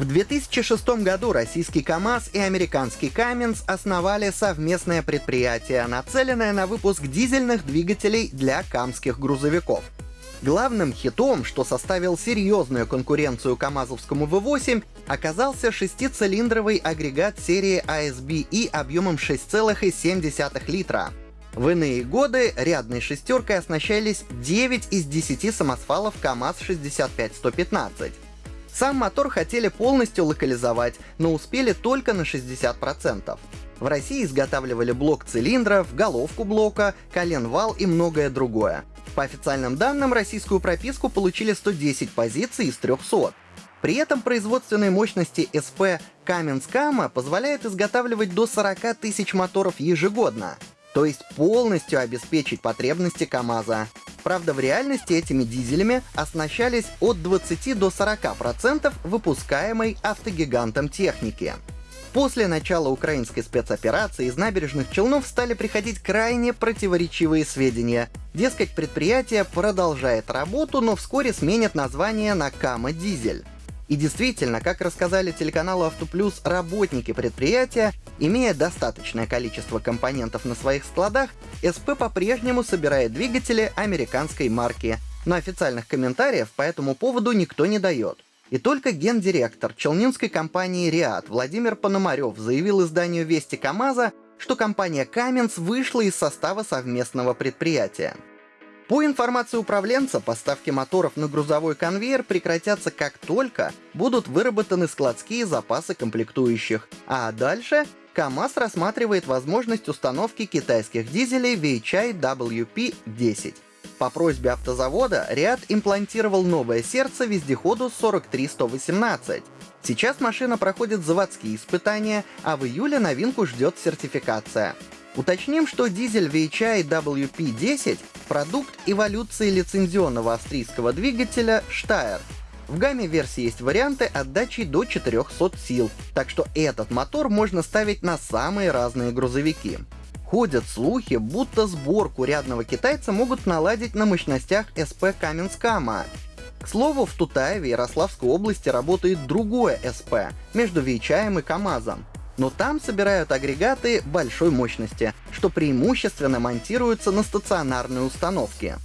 В 2006 году российский КАМАЗ и американский Каменс основали совместное предприятие, нацеленное на выпуск дизельных двигателей для камских грузовиков. Главным хитом, что составил серьезную конкуренцию КАМАЗовскому V8, оказался шестицилиндровый агрегат серии ASBE объемом 6,7 литра. В иные годы рядной шестеркой оснащались 9 из 10 самосвалов КАМАЗ-65115. Сам мотор хотели полностью локализовать, но успели только на 60%. В России изготавливали блок цилиндров, головку блока, коленвал и многое другое. По официальным данным, российскую прописку получили 110 позиций из 300. При этом производственные мощности СП Каменскама позволяют изготавливать до 40 тысяч моторов ежегодно, то есть полностью обеспечить потребности КАМАЗа. Правда, в реальности этими дизелями оснащались от 20 до 40% выпускаемой автогигантом техники. После начала украинской спецоперации из набережных Челнов стали приходить крайне противоречивые сведения. Дескать, предприятие продолжает работу, но вскоре сменит название на Кама Дизель. И действительно, как рассказали телеканалу Автоплюс работники предприятия, имея достаточное количество компонентов на своих складах, СП по-прежнему собирает двигатели американской марки. Но официальных комментариев по этому поводу никто не дает. И только гендиректор челнинской компании «Риад» Владимир Пономарев заявил изданию «Вести КамАЗа», что компания «Каменс» вышла из состава совместного предприятия. По информации управленца, поставки моторов на грузовой конвейер прекратятся как только будут выработаны складские запасы комплектующих, а дальше КАМАЗ рассматривает возможность установки китайских дизелей VHI WP-10. По просьбе автозавода Риад имплантировал новое сердце вездеходу 43118. Сейчас машина проходит заводские испытания, а в июле новинку ждет сертификация. Уточним, что дизель VHI WP10 — продукт эволюции лицензионного австрийского двигателя Steyr. В гамме версии есть варианты отдачи до 400 сил, так что этот мотор можно ставить на самые разные грузовики. Ходят слухи, будто сборку рядного китайца могут наладить на мощностях СП Каменскама. К слову, в Тутаеве Ярославской области работает другое СП между Вейчаем и КАМАЗом но там собирают агрегаты большой мощности, что преимущественно монтируются на стационарные установки.